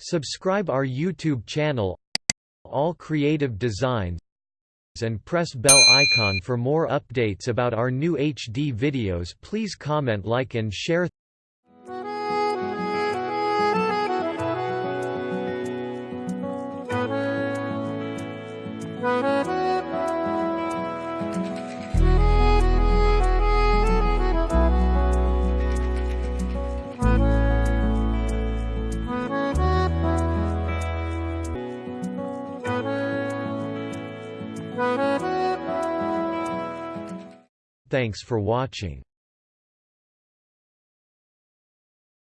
Subscribe our YouTube channel All Creative Designs and press bell icon for more updates about our new HD videos. Please comment like and share Thanks for watching.